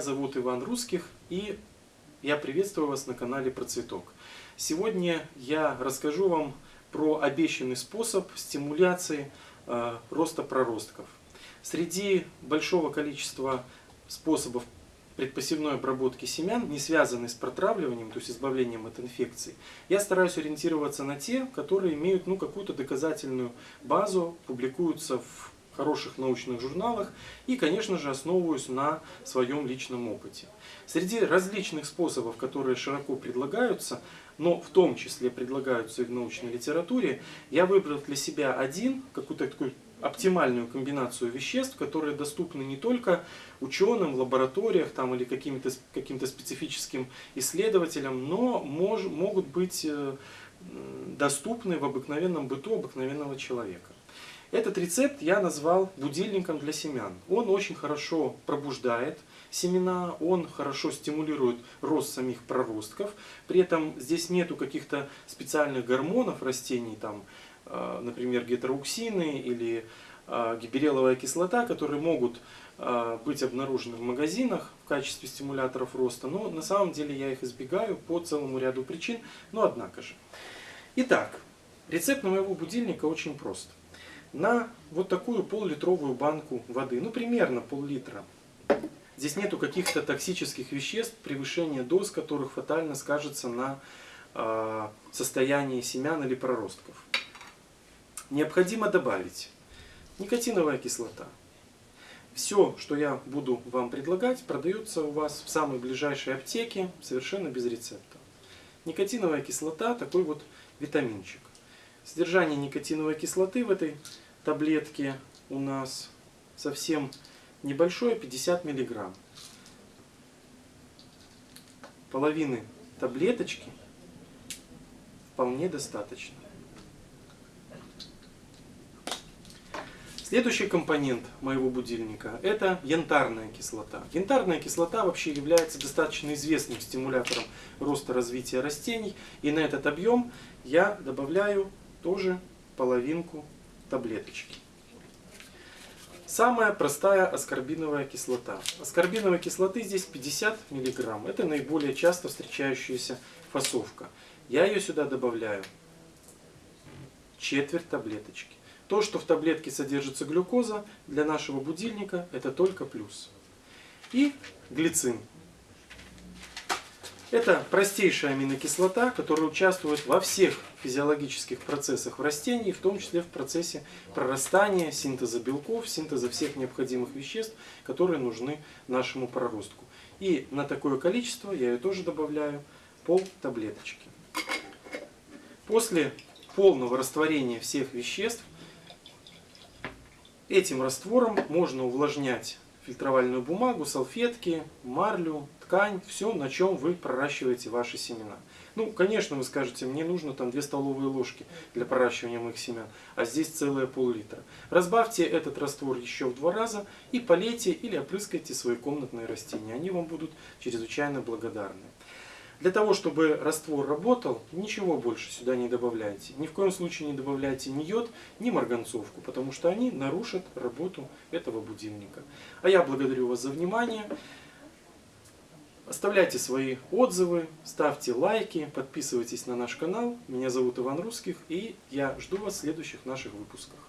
зовут Иван Русских и я приветствую вас на канале Процветок. Сегодня я расскажу вам про обещанный способ стимуляции э, роста проростков. Среди большого количества способов предпосевной обработки семян, не связанной с протравливанием, то есть избавлением от инфекций, я стараюсь ориентироваться на те, которые имеют ну, какую-то доказательную базу, публикуются в хороших научных журналах и, конечно же, основываюсь на своем личном опыте. Среди различных способов, которые широко предлагаются, но в том числе предлагаются и в научной литературе, я выбрал для себя один, какую-то такую оптимальную комбинацию веществ, которые доступны не только ученым в лабораториях там, или каким-то каким специфическим исследователям, но мож, могут быть э, доступны в обыкновенном быту обыкновенного человека. Этот рецепт я назвал будильником для семян. Он очень хорошо пробуждает семена, он хорошо стимулирует рост самих проростков. При этом здесь нету каких-то специальных гормонов растений, там, э, например, гетероуксины или э, гибереловая кислота, которые могут э, быть обнаружены в магазинах в качестве стимуляторов роста. Но на самом деле я их избегаю по целому ряду причин, но однако же. Итак, рецепт моего будильника очень прост на вот такую пол-литровую банку воды, ну примерно пол-литра. Здесь нету каких-то токсических веществ, превышение доз которых фатально скажется на э, состоянии семян или проростков. Необходимо добавить никотиновая кислота. Все, что я буду вам предлагать, продается у вас в самой ближайшей аптеке совершенно без рецепта. Никотиновая кислота, такой вот витаминчик. Содержание никотиновой кислоты в этой таблетке у нас совсем небольшое, 50 миллиграмм. Половины таблеточки вполне достаточно. Следующий компонент моего будильника – это янтарная кислота. Янтарная кислота вообще является достаточно известным стимулятором роста развития растений. И на этот объем я добавляю тоже половинку таблеточки. Самая простая аскорбиновая кислота. Аскорбиновой кислоты здесь 50 мг. Это наиболее часто встречающаяся фасовка. Я ее сюда добавляю четверть таблеточки. То, что в таблетке содержится глюкоза, для нашего будильника это только плюс. И глицин. Это простейшая аминокислота, которая участвует во всех физиологических процессах в растении, в том числе в процессе прорастания, синтеза белков, синтеза всех необходимых веществ, которые нужны нашему проростку. И на такое количество я ее тоже добавляю пол таблеточки. После полного растворения всех веществ этим раствором можно увлажнять фильтровальную бумагу, салфетки, марлю, ткань, все, на чем вы проращиваете ваши семена. Ну, конечно, вы скажете, мне нужно там 2 столовые ложки для проращивания моих семян, а здесь целая пол-литра. Разбавьте этот раствор еще в два раза и полейте или опрыскайте свои комнатные растения. Они вам будут чрезвычайно благодарны. Для того, чтобы раствор работал, ничего больше сюда не добавляйте. Ни в коем случае не добавляйте ни йод, ни марганцовку, потому что они нарушат работу этого будильника. А я благодарю вас за внимание. Оставляйте свои отзывы, ставьте лайки, подписывайтесь на наш канал. Меня зовут Иван Русских и я жду вас в следующих наших выпусках.